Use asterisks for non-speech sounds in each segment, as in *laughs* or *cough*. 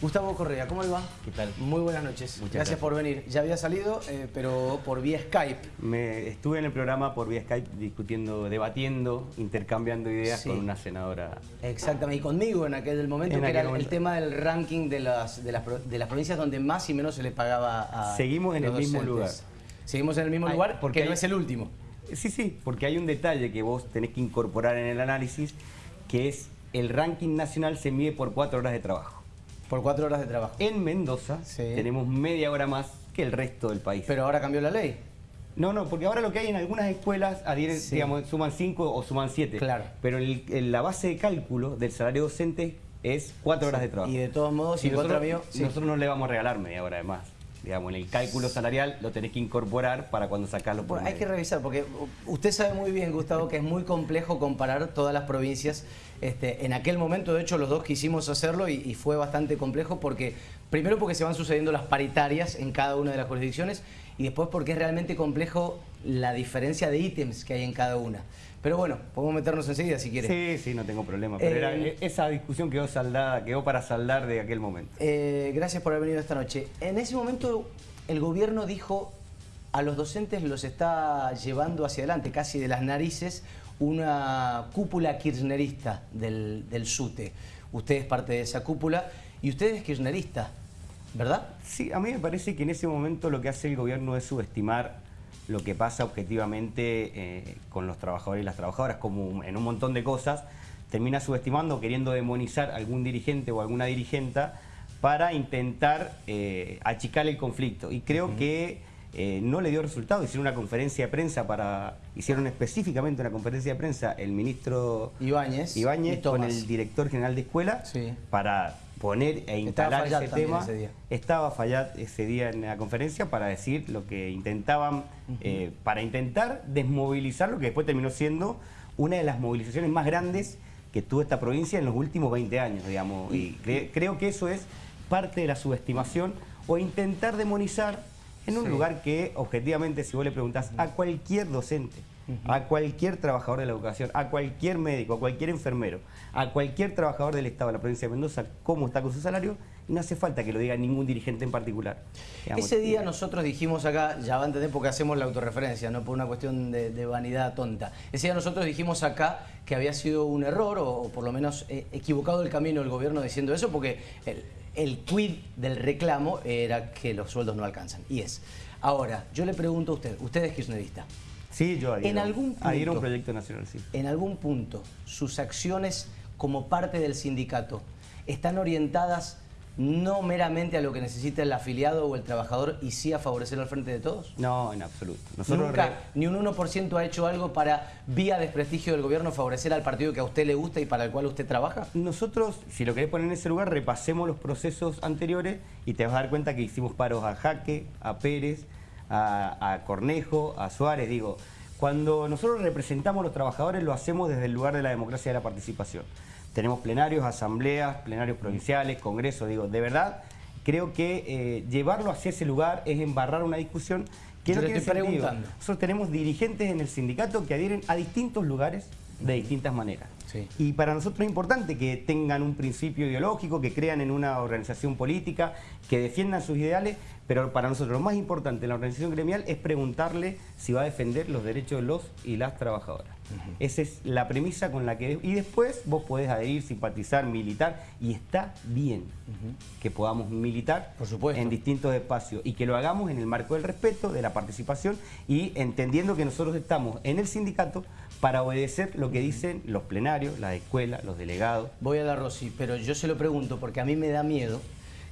Gustavo Correa, ¿cómo le va? ¿Qué tal? Muy buenas noches. Muchas gracias, gracias. por venir. Ya había salido, eh, pero por vía Skype. Me estuve en el programa por vía Skype discutiendo, debatiendo, intercambiando ideas Sí. con una senadora. Exactamente, y conmigo en aquel momento, En que era el tema del ranking de las, de, las, pro- de las provincias donde más y menos se le pagaba a Seguimos en los el mismo docentes. lugar. Seguimos en el mismo Ay, lugar porque no hay- es el último. Sí, sí, porque hay un detalle que vos tenés que incorporar en el análisis, que es el ranking nacional se mide por cuatro horas de trabajo. Por cuatro horas de trabajo. En Mendoza Sí. tenemos media hora más que el resto del país. Pero ahora cambió la ley. No, no, porque ahora lo que hay en algunas escuelas adhieren, Sí. digamos, suman cinco o suman siete. Claro. Pero el- la base de cálculo del salario docente es cuatro horas de trabajo. Y de todos modos, Y contra mío, nosotros, sí. nosotros no le vamos a regalar media hora de más. Digamos, en el cálculo salarial lo tenés que incorporar para cuando los Bueno, hay que revisar, porque usted sabe muy bien, Gustavo, que es muy complejo comparar todas las provincias. Este, en aquel momento, de hecho, los dos quisimos hacerlo y, y fue bastante complejo porque, primero porque se van sucediendo las paritarias en cada una de las jurisdicciones y después porque es realmente complejo la diferencia de ítems que hay en cada una. Pero bueno, podemos meternos enseguida si quiere. Sí, sí, no tengo problema. Pero Eh, era- esa discusión quedó saldada, quedó para saldar de aquel momento. Eh, gracias por haber venido esta noche. En ese momento el gobierno dijo a los docentes los está llevando hacia adelante, casi de las narices, una cúpula kirchnerista del, del SUTE. Usted es parte de esa cúpula y usted es kirchnerista, ¿verdad? Sí, a mí me parece que en ese momento lo que hace el gobierno es subestimar lo que pasa objetivamente eh, con los trabajadores y las trabajadoras, como en un montón de cosas, termina subestimando, queriendo demonizar a algún dirigente o alguna dirigenta para intentar eh, achicar el conflicto. Y creo que eh, no le dio resultado. Hicieron una conferencia de prensa para. Hicieron específicamente una conferencia de prensa el ministro Ibáñez. Ibáñez con el director general de escuela Sí. para poner e instalar ese tema. ese día. Estaba Fayad ese día en la conferencia para decir lo que intentaban, eh, para intentar desmovilizar lo que después terminó siendo una de las movilizaciones más grandes que tuvo esta provincia en los últimos 20 años, digamos. Y cre- creo que eso es parte de la subestimación o intentar demonizar en un Sí. lugar que objetivamente si vos le preguntás a cualquier docente, a cualquier trabajador de la educación, a cualquier médico, a cualquier enfermero, a cualquier trabajador del Estado de la provincia de Mendoza, cómo está con su salario, y no hace falta que lo diga ningún dirigente en particular. Digamos, Ese día eh, nosotros dijimos acá, ya va a entender porque hacemos la autorreferencia, no por una cuestión de, de vanidad tonta. Ese día nosotros dijimos acá que había sido un error o, o por lo menos eh, equivocado el camino del gobierno diciendo eso porque el, el quid del reclamo era que los sueldos no alcanzan. Y es. Ahora, yo le pregunto a usted, usted es kirchnerista. Sí, yo adhiero. En algún adhiero a un punto- proyecto nacional, sí. en algún punto sus acciones como parte del sindicato están orientadas no meramente a lo que necesita el afiliado o el trabajador y sí a favorecer al frente de todos? No, en absoluto. Nosotros Nunca re- ni un 1% ha hecho algo para, vía desprestigio del gobierno, favorecer al partido que a usted le gusta y para el cual usted trabaja. Nosotros, si lo querés poner en ese lugar, repasemos los procesos anteriores y te vas a dar cuenta que hicimos paros a Jaque, a Pérez, a, a Cornejo, a Suárez. Digo, cuando nosotros representamos a los trabajadores lo hacemos desde el lugar de la democracia y de la participación. Tenemos plenarios, asambleas, plenarios provinciales, congresos. Digo, de verdad, creo que eh, llevarlo hacia ese lugar es embarrar una discusión que Yo no tiene sentido. preguntando. Nosotros tenemos dirigentes en el sindicato que adhieren a distintos lugares de distintas maneras. Sí. Y para nosotros es importante que tengan un principio ideológico, que crean en una organización política, que defiendan sus ideales, pero para nosotros lo más importante en la organización gremial es preguntarle si va a defender los derechos de los y las trabajadoras. Esa es la premisa con la que... Y después vos podés adherir, simpatizar, militar, y está bien que podamos militar Por supuesto. en distintos espacios y que lo hagamos en el marco del respeto, de la participación y entendiendo que nosotros estamos en el sindicato para obedecer lo que dicen los plenarios, las escuelas, los delegados. Voy a la Rosy, pero yo se lo pregunto porque a mí me da miedo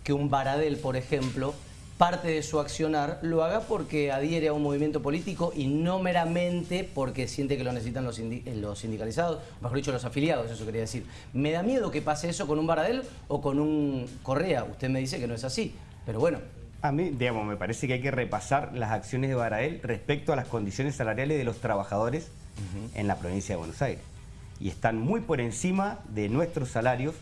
que un Baradel, por ejemplo, parte de su accionar lo haga porque adhiere a un movimiento político y no meramente porque siente que lo necesitan los, sindi- eh, los sindicalizados, mejor dicho, los afiliados, eso quería decir. ¿Me da miedo que pase eso con un Baradel o con un Correa? Usted me dice que no es así, pero bueno, A mí, digamos, me parece que hay que repasar las acciones de Barael respecto a las condiciones salariales de los trabajadores en la provincia de Buenos Aires. Y están muy por encima de nuestros salarios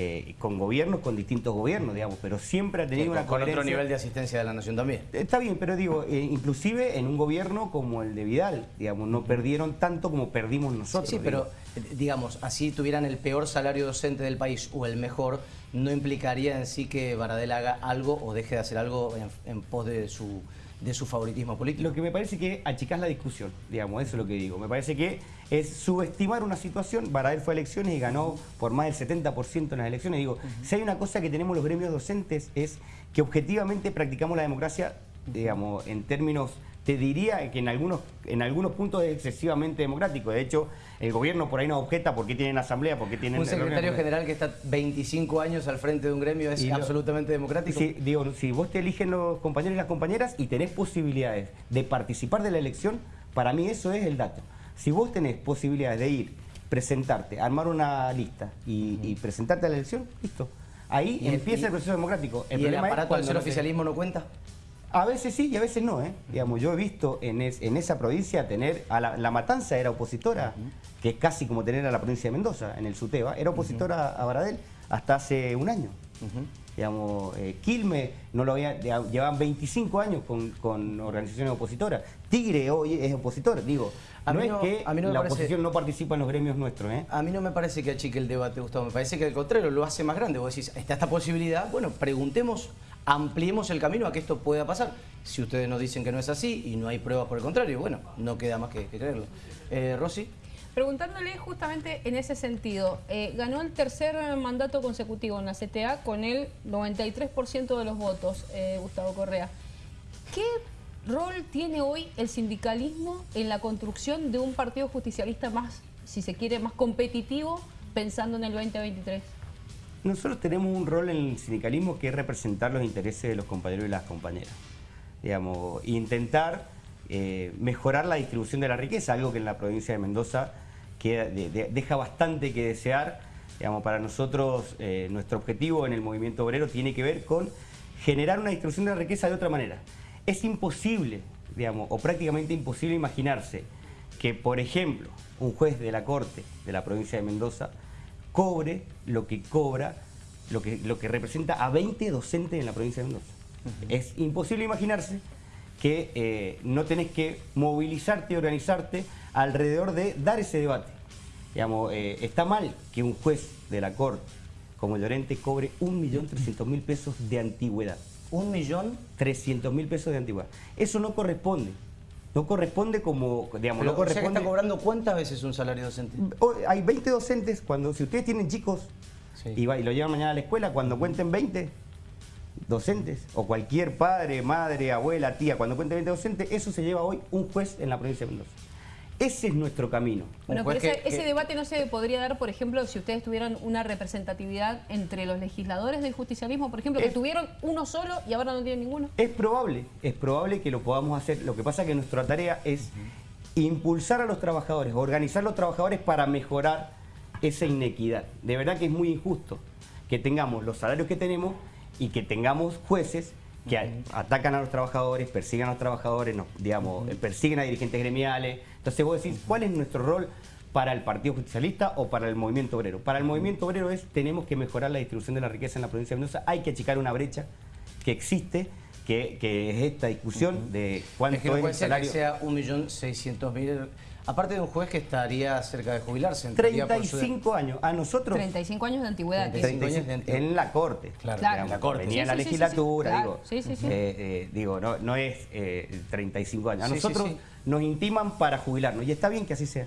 eh, con gobiernos, con distintos gobiernos, digamos, pero siempre ha tenido una Con otro nivel de asistencia de la Nación también. Está bien, pero digo, eh, inclusive en un gobierno como el de Vidal, digamos, no perdieron tanto como perdimos nosotros. Sí, pero eh, digamos, así tuvieran el peor salario docente del país o el mejor, no implicaría en sí que Baradel haga algo o deje de hacer algo en pos de su de su favoritismo político. Lo que me parece que achicás la discusión, digamos, eso es lo que digo. Me parece que es subestimar una situación. Baradel fue a elecciones y ganó por más del 70% en las elecciones. Digo, si hay una cosa que tenemos los gremios docentes es que objetivamente practicamos la democracia, digamos, en términos te diría que en algunos, en algunos puntos es excesivamente democrático. De hecho, el gobierno por ahí no objeta por qué tienen asamblea, por qué tienen... Un secretario general que está 25 años al frente de un gremio es absolutamente democrático. Sí, digo, si vos te eligen los compañeros y las compañeras y tenés posibilidades de participar de la elección, para mí eso es el dato. Si vos tenés posibilidades de ir, presentarte, armar una lista y, presentarte a la elección, listo. Ahí empieza el proceso democrático. El ¿Y el aparato del oficialismo no cuenta? A veces sí y a veces no, ¿eh? Digamos, yo he visto en, en esa provincia tener, a la, Matanza era opositora, que es casi como tener a la provincia de Mendoza, en el SUTEBA, era opositora a Baradel hasta hace un año. Digamos, eh, Quilme no lo había, llevaban 25 años con, organizaciones opositoras. Tigre hoy es opositor, digo. no, es que la oposición no participa en los gremios nuestros. ¿eh? A mí no me parece que achique el debate, Gustavo. Me parece que al contrario lo hace más grande. Vos decís, está esta posibilidad, bueno, preguntemos ampliemos el camino a que esto pueda pasar. Si ustedes nos dicen que no es así y no hay pruebas por el contrario, bueno, no queda más que, creerlo. Eh, Rosy. Preguntándole justamente en ese sentido, eh, ganó el tercer mandato consecutivo en la CTA con el 93% de los votos, eh, Gustavo Correa. ¿Qué rol tiene hoy el sindicalismo en la construcción de un partido justicialista más, si se quiere, más competitivo pensando en el 2023? Nosotros tenemos un rol en el sindicalismo que es representar los intereses de los compañeros y las compañeras. Digamos, intentar eh, mejorar la distribución de la riqueza, algo que en la provincia de Mendoza deja bastante que desear. Digamos, para nosotros, eh, nuestro objetivo en el movimiento obrero tiene que ver con generar una distribución de la riqueza de otra manera. Es imposible, digamos, o prácticamente imposible imaginarse que, por ejemplo, un juez de la Corte de la provincia de Mendoza cobre lo que cobra, lo que, lo que representa a 20 docentes en la provincia de Mendoza. Es imposible imaginarse que eh, no tenés que movilizarte y organizarte alrededor de dar ese debate. Digamos, eh, está mal que un juez de la Corte como Llorente cobre 1.300.000 pesos de antigüedad. ¿1.300.000 pesos de antigüedad. Eso no corresponde. No corresponde como, digamos, no corresponde... está cobrando cuántas veces un salario docente? Hay 20 docentes, cuando si ustedes tienen chicos y, va, y lo llevan mañana a la escuela, cuando cuenten 20 docentes, o cualquier padre, madre, abuela, tía, cuando cuente 20 docentes, eso se lleva hoy un juez en la provincia de Mendoza. Ese es nuestro camino. Bueno, pero ese, debate no se podría dar, por ejemplo, si ustedes tuvieran una representatividad entre los legisladores del justicialismo, por ejemplo, que tuvieron uno solo y ahora no tienen ninguno. Es probable, es probable que lo podamos hacer. Lo que pasa es que nuestra tarea es impulsar a los trabajadores, organizar a los trabajadores para mejorar esa inequidad. De verdad que es muy injusto que tengamos los salarios que tenemos y que tengamos jueces que atacan a los trabajadores, persiguen a los trabajadores, digamos, persiguen a dirigentes gremiales. Entonces vos decís, ¿cuál es nuestro rol para el Partido Justicialista o para el Movimiento Obrero? Para el Movimiento Obrero es, tenemos que mejorar la distribución de la riqueza en la provincia de Mendoza, hay que achicar una brecha que existe, que, es esta discusión de cuánto es, que el salario... que sea 1.600.000 Aparte de un juez que estaría cerca de jubilarse. 35 años. A nosotros... 35 años de antigüedad. 35 años de antigüedad. En la Corte. Claro, en la Corte. Venía en la legislatura, digo. Sí, sí, sí. Eh, eh, digo, no, no es 35 eh, años. A nosotros nos intiman para jubilarnos. Y está bien que así sea.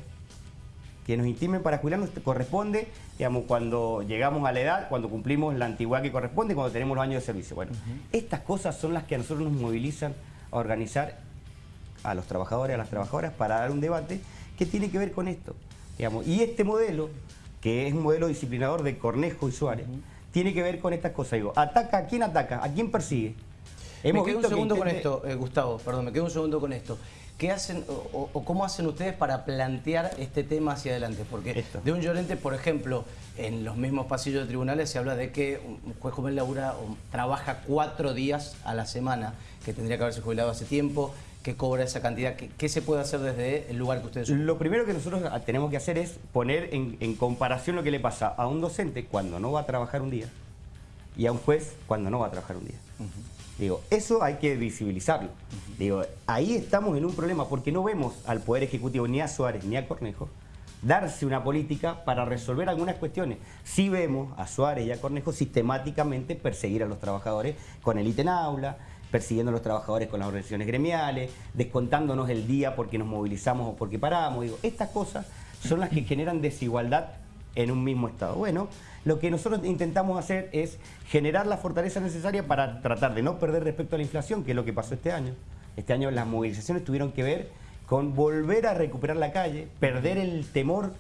Que nos intimen para jubilarnos corresponde, digamos, cuando llegamos a la edad, cuando cumplimos la antigüedad que corresponde, cuando tenemos los años de servicio. Bueno, estas cosas son las que a nosotros nos movilizan a organizar a los trabajadores y a las trabajadoras para dar un debate que tiene que ver con esto. Digamos. Y este modelo, que es un modelo disciplinador de Cornejo y Suárez, tiene que ver con estas cosas. Digo, ¿ataca a quién ataca? ¿A quién persigue? me quedo un segundo con esto, eh, Gustavo, perdón, me quedo un segundo con esto. ¿qué hacen o, o cómo hacen ustedes para plantear este tema hacia adelante? Porque Esto. de un llorente, por ejemplo, en los mismos pasillos de tribunales se habla de que un juez joven labura o trabaja cuatro días a la semana, que tendría que haberse jubilado hace tiempo, que cobra esa cantidad. ¿Qué, qué se puede hacer desde el lugar que ustedes Lo primero que nosotros tenemos que hacer es poner en, en comparación lo que le pasa a un docente cuando no va a trabajar un día y a un juez cuando no va a trabajar un día. Digo, eso hay que visibilizarlo. Digo, ahí estamos en un problema porque no vemos al Poder Ejecutivo ni a Suárez ni a Cornejo darse una política para resolver algunas cuestiones. Sí vemos a Suárez y a Cornejo sistemáticamente perseguir a los trabajadores con el ítem aula, persiguiendo a los trabajadores con las organizaciones gremiales, descontándonos el día porque nos movilizamos o porque paramos. Digo, estas cosas son las que generan desigualdad en un mismo Estado. Bueno, lo que nosotros intentamos hacer es generar la fortaleza necesaria para tratar de no perder respecto a la inflación, que es lo que pasó este año. Este año las movilizaciones tuvieron que ver con volver a recuperar la calle, perder el temor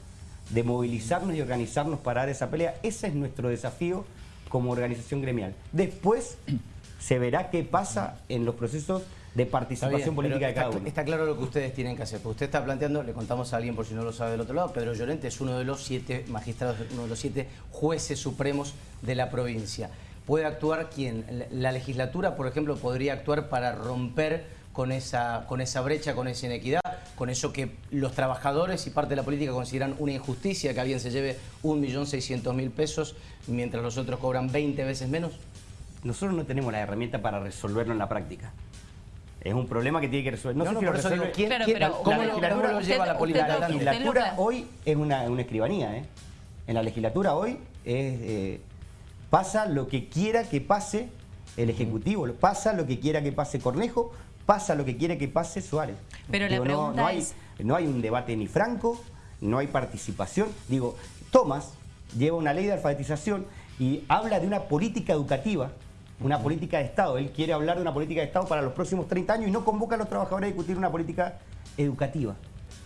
de movilizarnos y organizarnos para dar esa pelea. Ese es nuestro desafío como organización gremial. Después se verá qué pasa en los procesos de participación bien, política de cada está, uno. está claro lo que ustedes tienen que hacer. Porque usted está planteando, le contamos a alguien por si no lo sabe del otro lado, Pedro Llorente es uno de los siete magistrados, uno de los siete jueces supremos de la provincia. ¿Puede actuar quién? La- La legislatura, por ejemplo, podría actuar para romper con esa, con esa brecha, con esa inequidad, con eso que los trabajadores y parte de la política consideran una injusticia, que alguien se lleve 1.600.000 pesos mientras los otros cobran 20 veces menos. Nosotros no tenemos la herramienta para resolverlo en la práctica. Es un problema que tiene que resolver. No, No, sé no, si lo resuelve. digo, ¿quién- Claro, quién- pero ¿cómo, lo, cómo lo usted- lleva la política lo legislatura hoy es una, una escribanía, ¿eh? En la legislatura hoy es, eh, pasa lo que quiera que pase el Ejecutivo, pasa lo que quiera que pase Cornejo, pasa lo que quiera que pase Suárez. Pero la no- pregunta no, hay, es- no hay un debate ni franco, no hay participación. Digo, Tomás lleva una ley de alfabetización y habla de una política educativa, una política de Estado. Él quiere hablar de una política de Estado para los próximos 30 años y no convoca a los trabajadores a discutir una política educativa.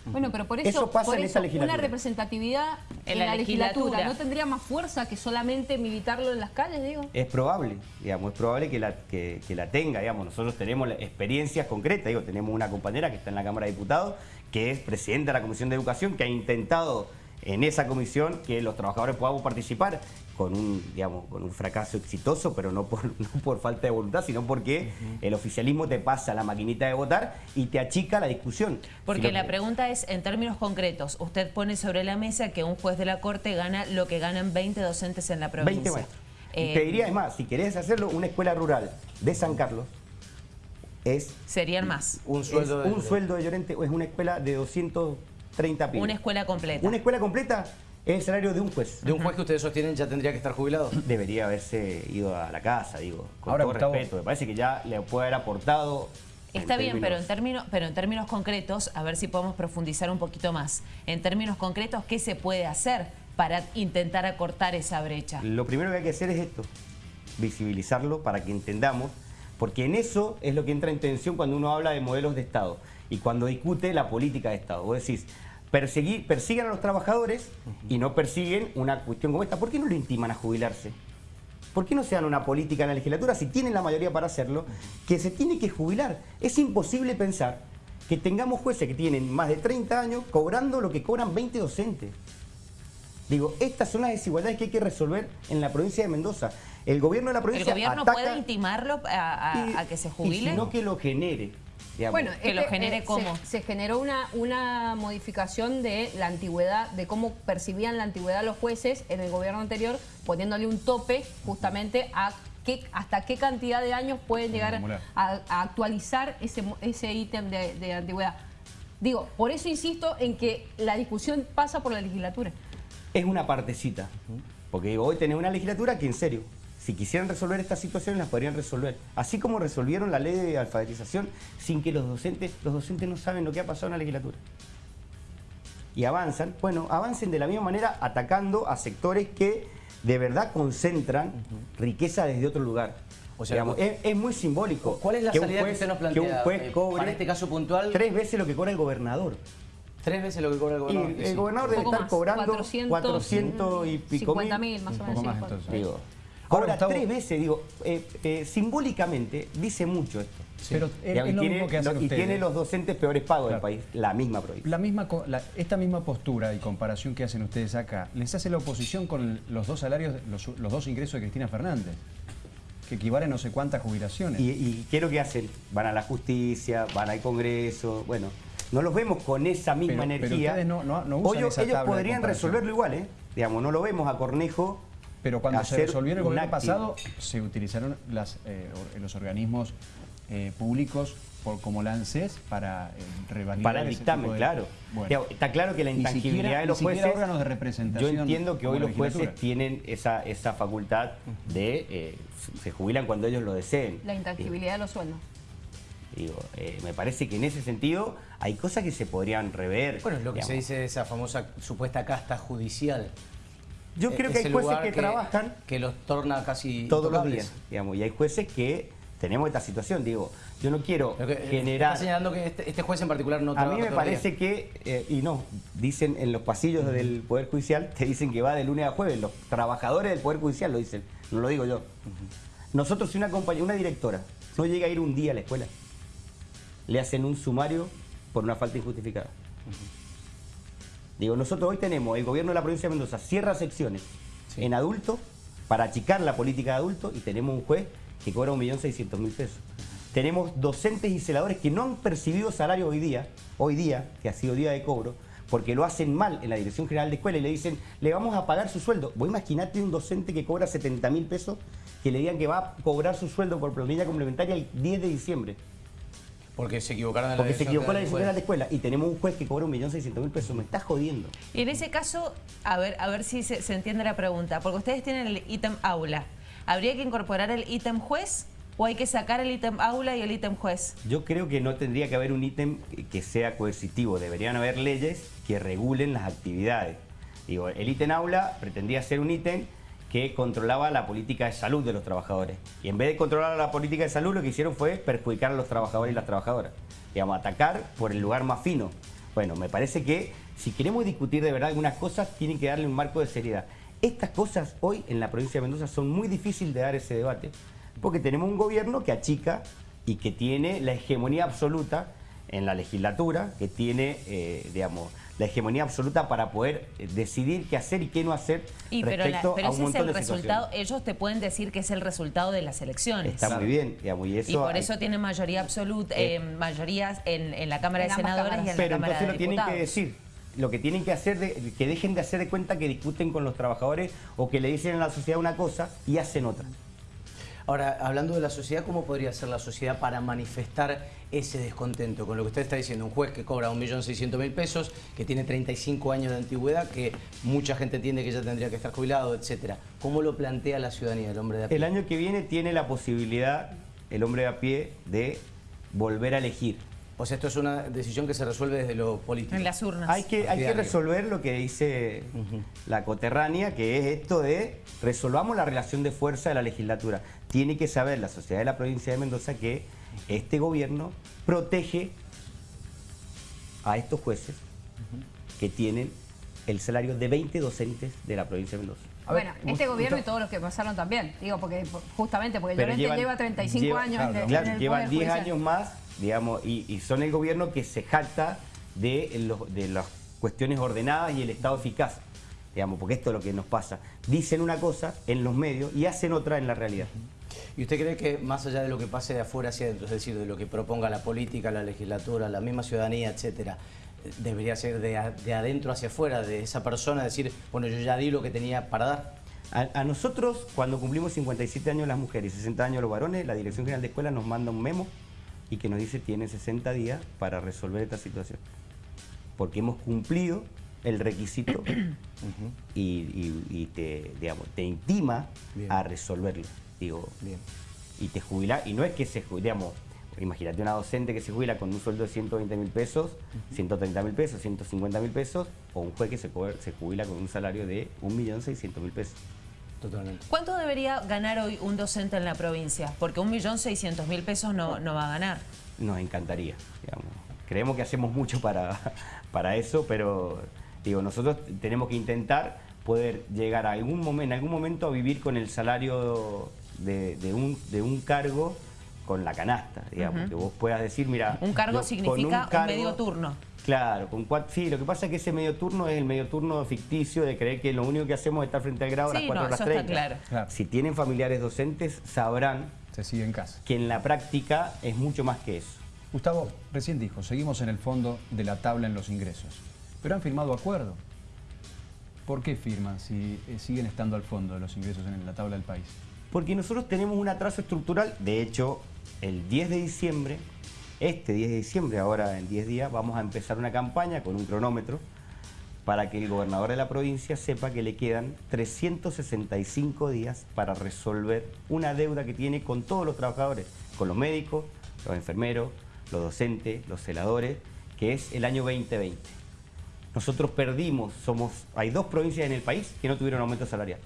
Bueno, pero por eso, Eso pasa por en eso esta legislatura. una representatividad en, la, legislatura. ¿no tendría más fuerza que solamente militarlo en las calles, digo? Es probable, digamos, es probable que la, que, que la tenga, digamos. Nosotros tenemos experiencias concretas, digo, tenemos una compañera que está en la Cámara de Diputados, que es presidenta de la Comisión de Educación, que ha intentado en esa comisión que los trabajadores podamos participar con un, digamos, con un fracaso exitoso, pero no por, *laughs* no por falta de voluntad, sino porque el oficialismo te pasa la maquinita de votar y te achica la discusión. Porque Si la que- pregunta es, en términos concretos, usted pone sobre la mesa que un juez de la Corte gana lo que ganan 20 docentes en la 20 provincia. maestros. Eh, te diría, es más, si querés hacerlo, una escuela rural de San Carlos es Serían más. Un sueldo es de- un sueldo de Llorente es una escuela de 230 pibes. Una escuela completa. Una escuela completa es el salario de un juez. De un juez que ustedes sostienen ya tendría que estar jubilado. Debería haberse ido a la casa, digo, con Ahora, todo Gustavo. respeto. Me parece que ya le puede haber aportado. en Está bien, pero en, términos- términos, pero en términos concretos, a ver si podemos profundizar un poquito más. En términos concretos, ¿qué se puede hacer para intentar acortar esa brecha? Lo primero que hay que hacer es esto, visibilizarlo para que entendamos, porque en eso es lo que entra en tensión cuando uno habla de modelos de Estado y cuando discute la política de Estado. Vos decís, perseguir, persiguen a los trabajadores y no persiguen una cuestión como esta. ¿Por qué no lo intiman a jubilarse? ¿Por qué no se dan una política en la legislatura, si tienen la mayoría para hacerlo, que se tiene que jubilar? Es imposible pensar que tengamos jueces que tienen más de 30 años cobrando lo que cobran 20 docentes. Digo, estas son las desigualdades que hay que resolver en la provincia de Mendoza. El gobierno de la ¿El provincia gobierno ataca puede intimarlo a, a- y- a que se Y jubile? sino que lo genere. Digamos. Bueno, Que lo genere se- cómo. Se, generó una, una modificación de la antigüedad, de cómo percibían la antigüedad los jueces en el gobierno anterior, poniéndole un tope justamente a qué, hasta qué cantidad de años pueden llegar a, a actualizar ese ese ítem de, de antigüedad. Digo, por eso insisto en que la discusión pasa por la legislatura. es una partecita. Porque digo, hoy tenés una legislatura que en serio, si quisieran resolver estas situaciones las podrían resolver. Así como resolvieron la ley de alfabetización sin que los docentes, los docentes no saben lo que ha pasado en la legislatura. Y avanzan, bueno, avancen de la misma manera atacando a sectores que de verdad concentran riqueza desde otro lugar. O sea, Digamos, es, es muy simbólico. ¿Cuál es la que que juez- usted nos Que plantea, un juez eh, cobre para este caso puntual? tres veces lo que cobra el gobernador. Tres veces lo que cobra el Y gobernador. el Sí. gobernador debe estar más, cobrando 400, 400, y pico 50 mil. más o Un menos. más, entonces. Digo, Ahora, Gustavo- tres veces, digo, eh, eh, simbólicamente dice mucho esto. Pero es, Digamos, es y lo tiene, mismo que hacen lo- y ustedes. tiene los docentes peores pagos del país, la misma provincia. La misma, co- la- esta misma postura y comparación que hacen ustedes acá, les hace la oposición con los dos salarios, los, los dos ingresos de Cristina Fernández, que equivalen a no sé cuántas jubilaciones. Y, y ¿qué es lo que hacen? Van a la justicia, van al Congreso, bueno, no los vemos con esa misma Pero- pero energía. ustedes no- no- no usan Ellos- esa ellos tabla de podrían resolverlo igual, ¿eh? Digamos, no lo vemos a Cornejo. Pero cuando se resolvió en el gobierno pasado, se utilizaron las, eh, los organismos eh, públicos por, como la ANSES para eh, revalidar Para el dictamen, de- claro. Bueno. Está claro que la intangibilidad siquiera- de los jueces. órganos de representación Yo entiendo que hoy los jueces tienen esa, esa facultad de. eh, se jubilan cuando ellos lo deseen. La intangibilidad de los sueldos. Digo, eh, me parece que en ese sentido hay cosas que se podrían rever. Bueno, es lo que se dice de esa famosa supuesta casta judicial. Yo creo que hay jueces que, trabajan Que los torna casi todos los días, digamos, y hay jueces que tenemos esta situación. Digo, yo no quiero que- eh, generar. Está señalando que este, este juez en particular no A trabaja mí me parece que, eh, y no, dicen en los pasillos del Poder Judicial, te dicen que va de lunes a jueves. Los trabajadores del Poder Judicial lo dicen, no lo digo yo. Nosotros, si una compañía, una directora no llega a ir un día a la escuela, le hacen un sumario por una falta injustificada. Digo, nosotros hoy tenemos, el gobierno de la provincia de Mendoza cierra secciones Sí. en adultos para achicar la política de adultos y tenemos un juez que cobra 1.600.000 pesos. Tenemos docentes y celadores que no han percibido salario hoy día, hoy día, que ha sido día de cobro, porque lo hacen mal en la Dirección General de Escuela y le dicen, le vamos a pagar su sueldo. Vos imaginate un docente que cobra 70.000 pesos, que le digan que va a cobrar su sueldo por planilla complementaria el 10 de diciembre. Porque se equivocaron en la Porque se equivocó la General de del Escuela y tenemos un juez que cobra 1.600.000 pesos. Me estás jodiendo. Y en ese caso, a ver, a ver si se, se entiende la pregunta, porque ustedes tienen el ítem aula. ¿Habría que incorporar el ítem juez o hay que sacar el ítem aula y el ítem juez? Yo creo que no tendría que haber un ítem que sea coercitivo. Deberían haber leyes que regulen las actividades. Digo, el ítem aula pretendía ser un ítem que controlaba la política de salud de los trabajadores. Y en vez de controlar la política de salud, lo que hicieron fue perjudicar a los trabajadores y las trabajadoras. Digamos, atacar por el lugar más fino. Bueno, me parece que si queremos discutir de verdad algunas cosas, tienen que darle un marco de seriedad. Estas cosas hoy en la provincia de Mendoza son muy difíciles de dar ese debate, porque tenemos un gobierno que achica y que tiene la hegemonía absoluta en la legislatura, que tiene, eh, digamos, la hegemonía absoluta para poder eh, decidir qué hacer y qué no hacer Y pero, la- respecto pero a un ese es el de resultado, ellos te pueden decir que es el resultado de las elecciones. Está muy bien, digamos, y eso... y por hay- eso tiene mayoría absoluta, Eh. eh, mayorías en, en la Cámara En de Senadores cámaras. y en Pero la Cámara entonces de lo tienen que Diputados. decir. Lo que tienen que hacer, de, que dejen de hacer de cuenta que discuten con los trabajadores o que le dicen a la sociedad una cosa y hacen otra. Ahora, hablando de la sociedad, ¿cómo podría ser la sociedad para manifestar ese descontento con lo que usted está diciendo? Un juez que cobra 1.600.000 pesos, que tiene 35 años de antigüedad, que mucha gente entiende que ya tendría que estar jubilado, etcétera. ¿Cómo lo plantea la ciudadanía, el hombre de a pie? El año que viene tiene la posibilidad, el hombre de a pie, de volver a elegir. O sea, esto es una decisión que se resuelve desde lo político. En las urnas. Hay que, hay que resolver lo que dice la coterránea, que es esto de resolvamos la relación de fuerza de la legislatura. Tiene que saber la sociedad de la provincia de Mendoza que este gobierno protege a estos jueces que tienen el salario de 20 docentes de la provincia de Mendoza. A ver, bueno, este gobierno y todos los que pasaron también. Digo, porque justamente porque Llorente llevan- lleva 35 lleva- años claro, en, el- Claro, en el llevan Poder 10 Judicial. años más, digamos, y, y son el gobierno que se jacta de, los- de las cuestiones ordenadas y el Estado eficaz. Digamos, porque esto es lo que nos pasa. Dicen una cosa en los medios y hacen otra en la realidad. ¿Y usted cree que más allá de lo que pase de afuera hacia adentro, es decir, de lo que proponga la política, la legislatura, la misma ciudadanía, etcétera, debería ser de, de adentro hacia afuera, de esa persona, decir, bueno, yo ya di lo que tenía para dar? A, a nosotros, cuando cumplimos 57 años las mujeres y 60 años los varones, la Dirección General de Escuela nos manda un memo y que nos dice tienen 60 días para resolver esta situación. Porque hemos cumplido el requisito *clears throat* y, y- y te, digamos, te intima Bien. a resolverlo. Digo, Bien. y te jubila, y no es que se digamos, imagínate una docente que se jubila con un sueldo de 120 mil pesos, 130 mil pesos, 150 mil pesos, o un juez que se, se jubila con un salario de 1.600.000 pesos. Totalmente. ¿Cuánto debería ganar hoy un docente en la provincia? Porque 1.600.000 pesos no, no va a ganar. Nos encantaría, digamos. Creemos que hacemos mucho para, *laughs* para eso, pero digo, nosotros tenemos que intentar poder llegar a algún momento, en algún momento a vivir con el salario de, de un, de un cargo con la canasta, digamos, que vos puedas decir, mira... Un cargo yo con significa un, cargo- medio turno. Claro, con cuatro, sí, lo que pasa es que ese medio turno es el medio turno ficticio de creer que lo único que hacemos es estar frente al grado a las Sí, 4 no, está 30. claro. Claro. Si tienen familiares docentes, sabrán Se sigue en casa. que en la práctica es mucho más que eso. Gustavo, recién dijo, seguimos en el fondo de la tabla en los ingresos. Pero han firmado acuerdo. ¿Por qué firman si eh, siguen estando al fondo de los ingresos en la tabla del país? Porque nosotros tenemos un atraso estructural, de hecho, el 10 de diciembre, este 10 de diciembre, ahora en 10 días, vamos a empezar una campaña con un cronómetro para que el gobernador de la provincia sepa que le quedan 365 días para resolver una deuda que tiene con todos los trabajadores, con los médicos, los enfermeros, los docentes, los celadores, que es el año 2020. Nosotros perdimos, somos, hay dos provincias en el país que no tuvieron aumento salarial.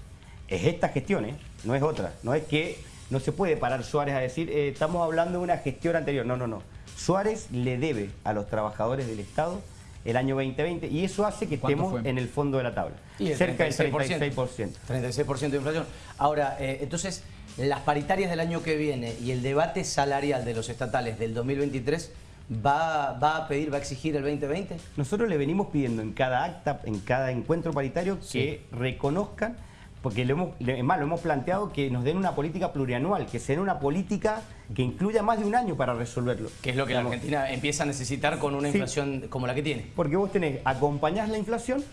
Es esta gestión, ¿eh? no es otra. No es que no se puede parar Suárez a decir, eh, estamos hablando de una gestión anterior. No, no, no. Suárez le debe a los trabajadores del Estado el año 2020 y eso hace que ¿Cuánto estemos fue? en el fondo de la tabla. Y el Cerca del 36%. 36%. 36% de inflación. Ahora, eh, entonces, las paritarias del año que viene y el debate salarial de los estatales del 2023 va, va a pedir, va a exigir el 2020. Nosotros le venimos pidiendo en cada acta, en cada encuentro paritario, que reconozcan, porque lo hemos, es más, lo hemos planteado que nos den una política plurianual, que sea una política que incluya más de un año para resolverlo. Que es lo que la Argentina empieza a necesitar con una Sí. inflación como la que tiene. Porque vos tenés, acompañás la inflación,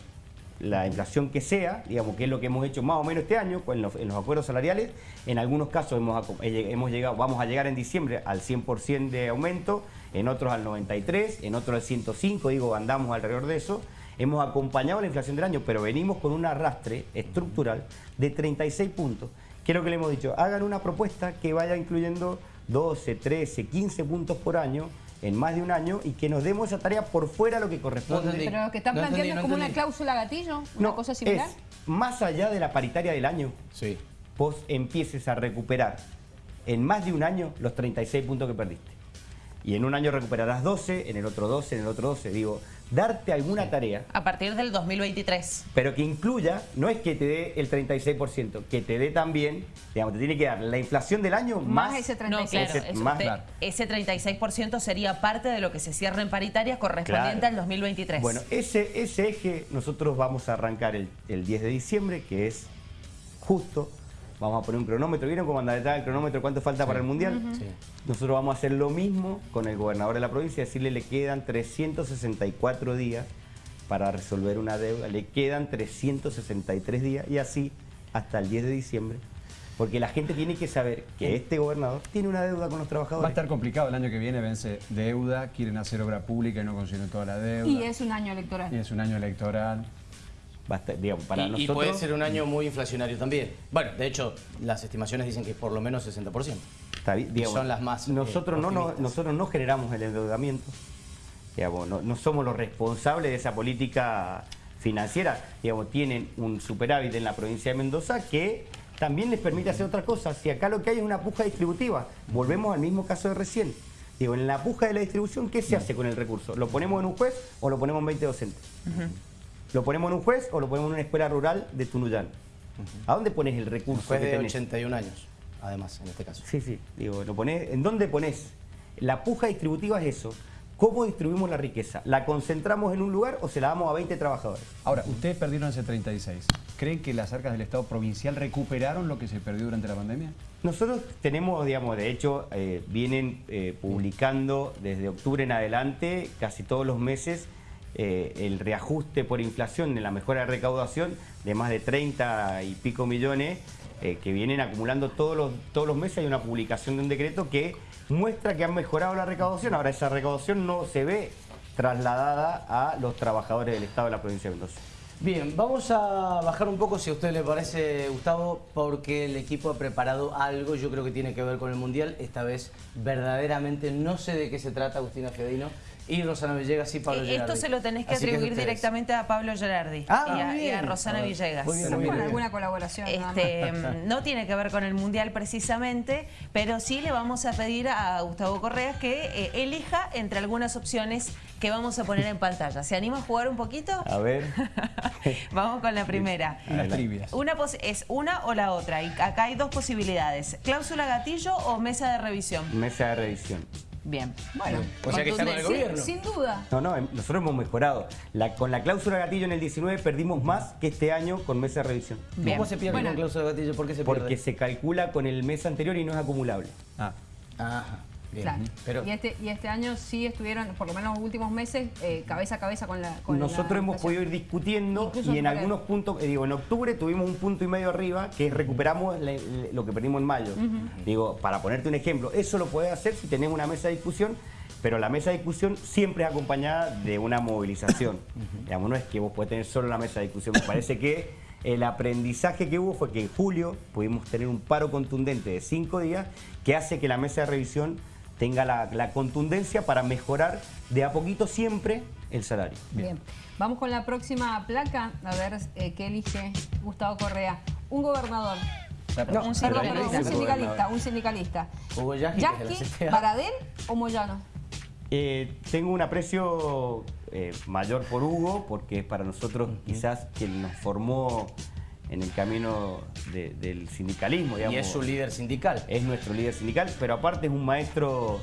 la inflación que sea, digamos que es lo que hemos hecho más o menos este año en los, en los acuerdos salariales. En algunos casos hemos, hemos llegado, vamos a llegar en diciembre al 100% de aumento, en otros al 93, en otros al 105, digo, andamos alrededor de eso. Hemos acompañado la inflación del año, pero venimos con un arrastre estructural de 36 puntos. Lo que le hemos dicho, hagan una propuesta que vaya incluyendo 12, 13, 15 puntos por año en más de un año y que nos demos esa tarea por fuera de lo que corresponde. Pero lo que están No planteando entendí, no es como una cláusula gatillo, una cosa similar. Es más allá de la paritaria del año, Sí. vos empieces a recuperar en más de un año los 36 puntos que perdiste. Y en un año recuperarás 12, en el otro 12, en el otro 12. Digo, darte alguna tarea, A partir del 2023. pero que incluya, no es que te dé el 36%, que te dé también, digamos, te tiene que dar la inflación del año Más más, ese No, 36. claro, Ese- eso más- usted- claro. ese 36% sería parte de lo que se cierra en paritarias correspondiente Claro. al 2023. Bueno, ese, ese eje nosotros vamos a arrancar el, el 10 de diciembre, que es justo. Vamos a poner un cronómetro. ¿Vieron cómo anda detrás el cronómetro? ¿Cuánto falta para el Mundial? Sí. Nosotros vamos a hacer lo mismo con el gobernador de la provincia, decirle le quedan 364 días para resolver una deuda, le quedan 363 días y así hasta el 10 de diciembre. Porque la gente tiene que saber que este gobernador tiene una deuda con los Va a trabajadores. estar complicado el año que viene, vence deuda, quieren hacer obra pública y no consiguen toda la deuda. Y es un año electoral. Y es un año electoral. Digamos, para y, puede ser un año muy inflacionario también. Bueno, de hecho, las estimaciones dicen que por lo menos 60%. Está bien, digamos, son las más, eh, Nosotros, no, nosotros no generamos el endeudamiento. Digamos, no, no somos los responsables de esa política financiera. Digamos, tienen un superávit en la provincia de Mendoza que también les permite hacer otras cosas. Si acá lo que hay es una puja distributiva, volvemos al mismo caso de recién. Digo, en la puja de la distribución, ¿qué se hace con el recurso? ¿Lo ponemos en un juez o lo ponemos en 20 docentes? ¿Lo ponemos en un juez o lo ponemos en una escuela rural de Tunuyán? ¿A dónde pones el recurso Después que de tenés? 81 años, además, en este caso. Sí, sí, digo, lo ponés, ¿en dónde pones? La puja distributiva es eso. ¿Cómo distribuimos la riqueza? ¿La concentramos en un lugar o se la damos a 20 trabajadores? Ahora, ustedes perdieron ese 36. ¿Creen que las arcas del Estado provincial recuperaron lo que se perdió durante la pandemia? Nosotros tenemos, digamos, de hecho, eh, vienen eh, publicando desde octubre en adelante, casi todos los meses, eh, el reajuste por inflación de la mejora de recaudación de más de 30 y pico millones eh, que vienen acumulando todos los, todos los meses. Hay una publicación de un decreto que muestra que han mejorado la recaudación. Ahora, esa recaudación no se ve trasladada a los trabajadores del Estado de la provincia de Mendoza. Bien, vamos a bajar un poco, si a usted le parece, Gustavo, porque el equipo ha preparado algo, yo creo que tiene que ver con el Mundial, esta vez verdaderamente no sé de qué se trata, Agustina Fiodino, Y Rosana Villegas y Pablo Eh, Gerardi. Esto se lo tenés que Así atribuir directamente a Pablo Gerardi Ah, y, a, y. Rosana A ver, Villegas. muy bien, Con muy bien. alguna colaboración. Este, no tiene que ver con el Mundial precisamente, pero sí le vamos a pedir a Gustavo Correa que eh, elija entre algunas opciones que vamos a poner en pantalla. ¿Se anima a jugar un poquito? A ver. *laughs* Vamos con la primera. Unas trivias. Una pos- es una o la otra. Y acá hay dos posibilidades. ¿Cláusula gatillo o mesa de revisión? Mesa de revisión. Bien. Bueno, O sea que está con el contundente. gobierno. Sin, sin duda. No, no, em- nosotros hemos mejorado. La- con la cláusula gatillo en el 19 perdimos más que este año con mesa de revisión. Bien. ¿Cómo se pierde Bueno. con cláusula de gatillo? ¿Por qué se Porque pierde? se calcula con el mes anterior y no es acumulable. Ah, Ajá, bien. Claro. Pero y, este, y este año sí estuvieron, por lo menos los últimos meses, eh, cabeza a cabeza con la. Con Nosotros la hemos podido ir discutiendo Incluso y en algunos puntos, eh, digo, en octubre tuvimos un punto y medio arriba que recuperamos le- le- lo que perdimos en mayo. Digo, para ponerte un ejemplo, eso lo puedes hacer si tenemos una mesa de discusión, pero la mesa de discusión siempre es acompañada de una movilización. *laughs* Digamos, no es que vos podés tener solo la mesa de discusión. Me parece que el aprendizaje que hubo fue que en julio pudimos tener un paro contundente de cinco días que hace que la mesa de revisión tenga la, la contundencia para mejorar de a poquito siempre el salario. Bien. Vamos con la próxima placa, a ver eh, qué elige Gustavo Correa. Un gobernador. No, un Perdón, sindicalista. perdón, un sindicalista, un sindicalista. Hugo Yasky. Baradel o Moyano. Eh, tengo un aprecio eh, mayor por Hugo, porque es para nosotros quizás quien nos formó en el camino de- del sindicalismo. Y Digamos. es su líder sindical. Es nuestro líder sindical, pero aparte es un maestro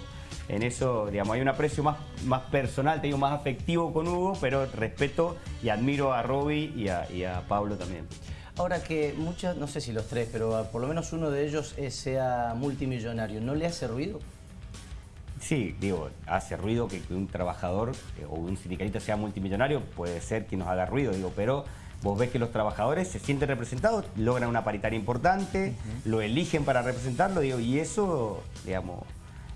en eso, digamos, hay un aprecio más, más personal, te digo, más afectivo con Hugo, pero respeto y admiro a Roby y a, y a Pablo también. Ahora que muchas, no sé si los tres, pero por lo menos uno de ellos sea multimillonario, ¿no le hace ruido? Sí, digo, hace ruido que, que un trabajador eh, o un sindicalista sea multimillonario, puede ser que nos haga ruido, digo, pero vos ves que los trabajadores se sienten representados, logran una paritaria importante, lo eligen para representarlo, digo, y eso, digamos,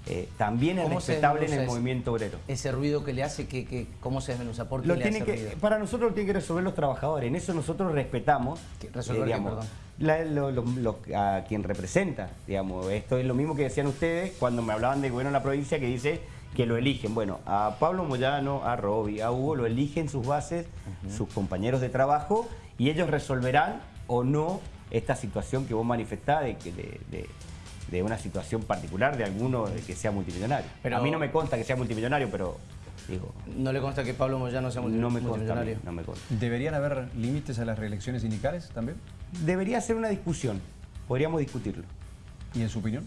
eh, también es ¿Cómo se respetable en el movimiento obrero. Ese ruido que le hace, que, que- ¿cómo se desmenuza? ¿Por qué Lo le tiene hace que, ruido? para nosotros lo tienen que resolver los trabajadores. En eso nosotros respetamos ¿Qué- resolver qué, perdón? la- lo- lo- lo- a quien representa. Digamos, esto es lo mismo que decían ustedes cuando me hablaban del gobierno de la provincia que dice que lo eligen. Bueno, a Pablo Moyano, a Roby, a Hugo lo eligen sus bases, sus compañeros de trabajo y ellos resolverán o no esta situación que vos manifestás de, que- de- de- de una situación particular de alguno de que sea multimillonario. Pero- a mí no me consta que sea multimillonario, pero digo, ¿No le consta que Pablo Moyano sea multi- no me consta, multimillonario? no me consta. ¿Deberían haber límites a las reelecciones sindicales también? Debería ser una discusión, podríamos discutirlo. ¿Y en su opinión?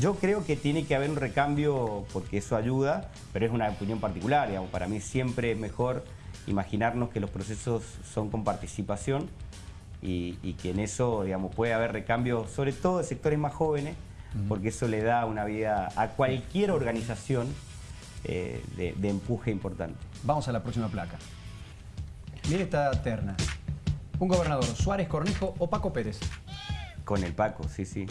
Yo creo que tiene que haber un recambio porque eso ayuda, pero es una opinión particular. Digamos. Para mí siempre es mejor imaginarnos que los procesos son con participación y, y que en eso digamos, puede haber recambio, sobre todo de sectores más jóvenes, porque eso le da una vida a cualquier organización eh, de, de empuje importante. Vamos a la próxima placa. Mire esta terna. Un gobernador, Suárez Cornejo o Paco Pérez. Con el Paco, sí, sí.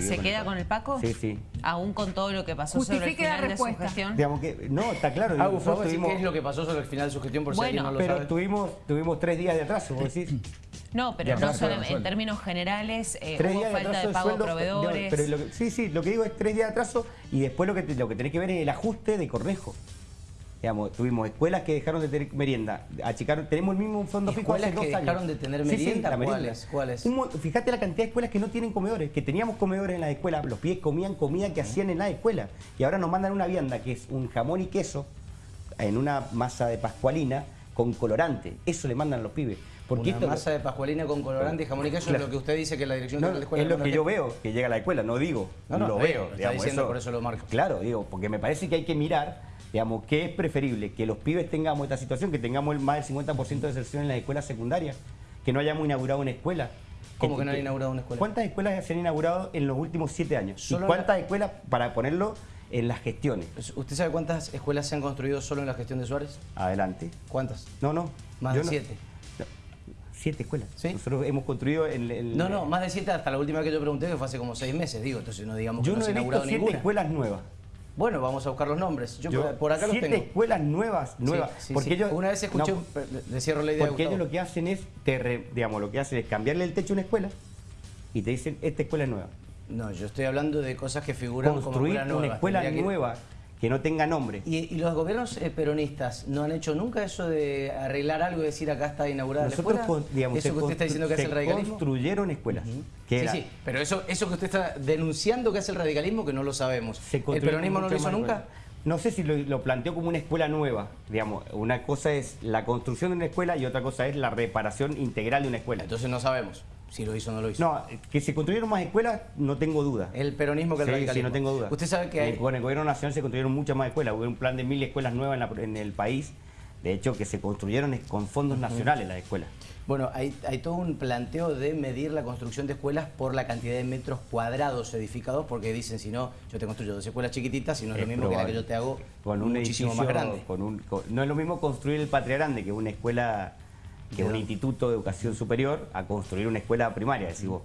¿Se queda con el Paco? Sí, sí. Aún con todo lo que pasó sobre el Justifique la final de su respuesta. gestión. Digamos que, no, está claro. Ah, tuvimos- ¿qué es lo que pasó sobre el final de su gestión? Por si Bueno, alguien no lo Pero sabe. tuvimos, tuvimos tres días de atraso, vos decís. No, pero no solo en términos generales eh, tres hubo días de falta atraso de pago a sueldo, proveedores. pero lo que- sí, sí, lo que digo es tres días de atraso y después lo que, te- lo que tenés que ver es el ajuste de Cornejo. Digamos, tuvimos escuelas que dejaron de tener merienda, achicaron, tenemos el mismo fondo fijo hace ¿Escuelas dos que años. dejaron de tener Sí, sí, merienda? la ¿Cuáles? ¿Cuáles? Un mo- fíjate la cantidad de escuelas que no tienen comedores, que teníamos comedores en las escuelas, los pibes comían comida que hacían en la escuela y ahora nos mandan una vianda que es un jamón y queso en una masa de pascualina con colorante. Eso le mandan los pibes. Porque Una esto masa de pascualina con colorante y jamón y queso Claro. es lo que usted dice que la dirección No, de la escuela es lo que yo veo que llega a la escuela, no digo, No, no, lo veo. lo está diciendo, por eso lo marco. Claro, digo, porque me parece que hay que mirar, digamos, que es preferible que los pibes tengamos esta situación, que tengamos el más del 50% de deserción en las escuelas secundarias, que no hayamos inaugurado una escuela. ¿Cómo que no han inaugurado una escuela? ¿Cuántas escuelas se han inaugurado en los últimos siete años? Solo ¿Y cuántas escuelas, para ponerlo en las gestiones? ¿Usted sabe cuántas escuelas se han construido solo en la gestión de Suárez? Adelante. ¿Cuántas? No, no. Más de siete. no, siete escuelas. ¿Sí? Nosotros hemos construido en... en- No, no, más de siete hasta la última que yo pregunté, que fue hace como seis meses, digo, entonces no digamos que Yo no no se ha he visto inaugurado siete ninguna. escuelas nuevas. Bueno, vamos a buscar los nombres. Yo, Yo- por, acá los siete tengo. escuelas nuevas, nuevas. Sí, sí, porque sí. ellos, Una vez escuché, no, un- le cierro la idea. porque ellos lo que hacen es, te re- digamos, lo que hacen es cambiarle el techo a una escuela y te dicen, esta escuela es nueva. No, yo estoy hablando de cosas que figuran como Construir una escuela nueva que no tenga nombre. ¿Y, y los gobiernos eh, peronistas no han hecho nunca eso de arreglar algo y decir acá está inaugurada Nosotros, la escuela? digamos, eso que usted está diciendo que hace el radicalismo. construyeron escuelas. que Sí, sí, pero eso, eso que usted está denunciando que hace el radicalismo, que no lo sabemos. ¿El peronismo no lo hizo nunca? No sé si lo, lo planteó como una escuela nueva, digamos. Una cosa es la construcción de una escuela y otra cosa es la reparación integral de una escuela. Entonces no sabemos si lo hizo o no lo hizo. No, que se construyeron más escuelas, no tengo duda. El peronismo que el Sí, radicalismo. sí, no tengo duda. Usted sabe que hay... con el gobierno nacional se construyeron muchas más escuelas. Hubo un plan de mil escuelas nuevas en, la- en el país. De hecho, que se construyeron con fondos nacionales las escuelas. Bueno, hay, hay todo un planteo de medir la construcción de escuelas por la cantidad de metros cuadrados edificados, porque dicen, si no, yo te construyo dos escuelas chiquititas, si no es, lo mismo que la que yo te hago con un muchísimo edificio, más grande. con un- con- no es lo mismo construir el Patria Grande, que una escuela, que es un ¿De instituto de educación superior, a construir una escuela primaria, decís vos.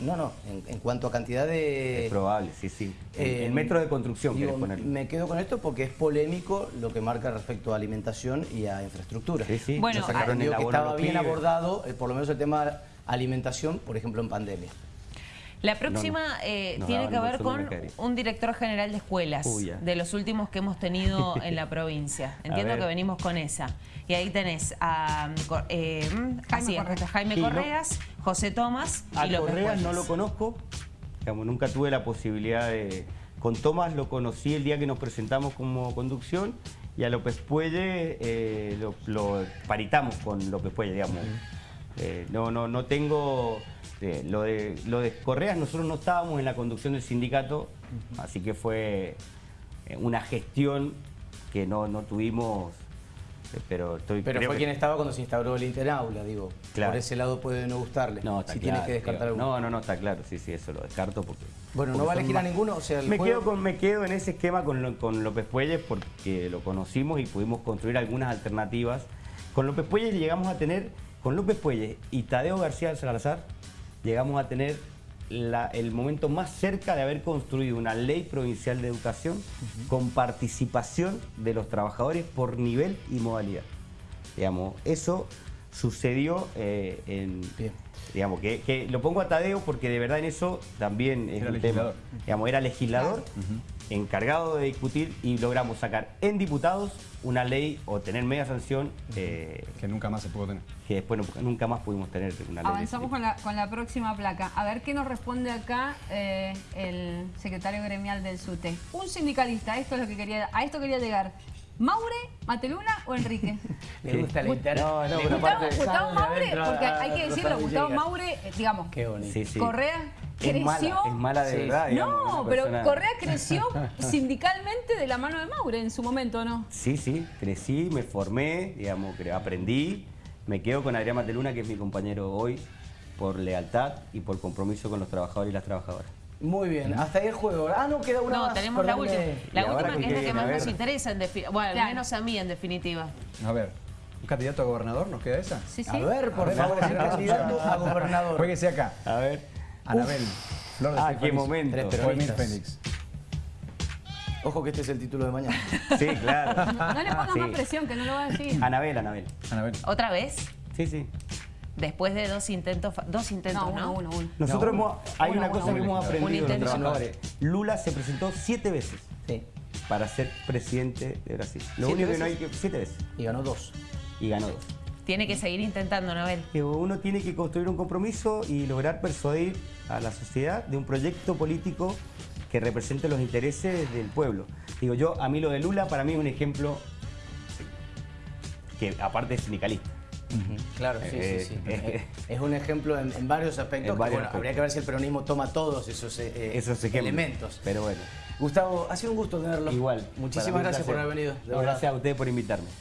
No, no, en, en cuanto a cantidad de... es probable, sí, sí. En, Eh, en metros de construcción, digo, querés ponerlo. Me quedo con esto porque es polémico lo que marca respecto a alimentación y a infraestructura. Sí, sí. Bueno, sacaron el que estaba bien pibes. abordado, eh, por lo menos el tema de alimentación, por ejemplo, en pandemia. La próxima No, no. eh, tiene que ver con un director general de escuelas, Uy, de los últimos que hemos tenido *laughs* en la provincia. Entiendo que venimos con esa. Y ahí tenés a Cor- eh, así Correas. Jaime Sí, ¿no? Correas, José Tomás A y López Correas no lo conozco, digamos, nunca tuve la posibilidad de... Con Tomás lo conocí el día que nos presentamos como conducción y a López Puelle eh, lo, lo paritamos con López Puelle, digamos. Eh, no, no, no tengo... eh, lo, de, lo de Correas, nosotros no estábamos en la conducción del sindicato, así que fue eh, una gestión que no, no tuvimos, pero estoy... Pero fue que- quien estaba cuando se instauró el Interaula, digo. Claro. Por ese lado puede no gustarle. No, está si claro, tienes que descartar alguno. No, no, no, está claro, sí, sí, eso lo descarto porque... Bueno, ¿no va a elegir a ninguno? O sea, el me, juego- quedo con, me quedo en ese esquema con, lo- con López Puelles porque lo conocimos y pudimos construir algunas alternativas. Con López Puelles llegamos a tener, con López Puelles y Tadeo García Salazar, llegamos a tener la- el momento más cerca de haber construido una ley provincial de educación con participación de los trabajadores por nivel y modalidad. Digamos, eso sucedió eh, en... Bien. Digamos, que, que lo pongo a Tadeo porque de verdad en eso también es Era un legislador. tema. Digamos, era legislador, encargado de discutir y logramos sacar en diputados una ley o tener media sanción eh, Que nunca más se pudo tener. que después no- nunca más pudimos tener una ley. Avanzamos con la, con la próxima placa. A ver qué nos responde acá eh, el secretario gremial del SUTE. Un sindicalista, esto es lo que quería, a esto quería llegar. ¿Maure, Mateluna o Enrique? *laughs* Le gusta la inter- No, no, Gustavo, aparte- Gustavo Maure, porque a- hay que decirlo, Gustavo. Maure, eh, digamos, Qué bonito. Sí, sí. Correa Es creció... mala, es mala de Sí. verdad. digamos, no, pero persona- Correa creció *laughs* sindicalmente de la mano de Maure en su momento, ¿no? Sí, sí, crecí, me formé, digamos, aprendí. Me quedo con Adrián Mateluna, que es mi compañero hoy, por lealtad y por compromiso con los trabajadores y las trabajadoras. Muy bien, hasta ahí el juego. Ah, no, queda una No, más. tenemos la última. La ¿Y ahora última que es la que más nos interesa, en bueno, al menos a mí en definitiva. A ver, ¿un candidato a gobernador nos queda esa? Sí, sí. A ver, por favor, ver. *laughs* candidato a gobernador. Jueguese acá. A ver. Anabel, Flor de Ah, qué momento. Tres. Félix. Ojo que este es el título de mañana. *laughs* Sí, claro. No le pongas Sí. más presión, que no lo va a decir. Anabel, Anabel. Anabel. ¿Otra vez? Sí, sí. Después de dos intentos, dos intentos, No, ¿no? uno, uno, uno. Nosotros No, hemos, hay uno, una uno, cosa que uno. hemos Un aprendido los intento. trabajadores. Lula se presentó siete veces Sí. para ser presidente de Brasil. Lo ¿Siete único que no hay veces? que... Siete veces. Y ganó dos. Y ganó dos. Tiene que seguir intentando, Nabel. Que uno tiene que construir un compromiso y lograr persuadir a la sociedad de un proyecto político que represente los intereses del pueblo. Digo yo, a mí lo de Lula para mí es un ejemplo que aparte es sindicalista. Claro, sí, Eh, sí, sí. eh, *laughs* Es un ejemplo en, en varios aspectos. En que, bueno, aspectos. habría que ver si el peronismo toma todos esos, eh, eh, Esos elementos. Pero bueno, Gustavo, ha sido un gusto tenerlo. igual. Muchísimas gracias por haber venido. de No, verdad. gracias a ustedes por invitarme.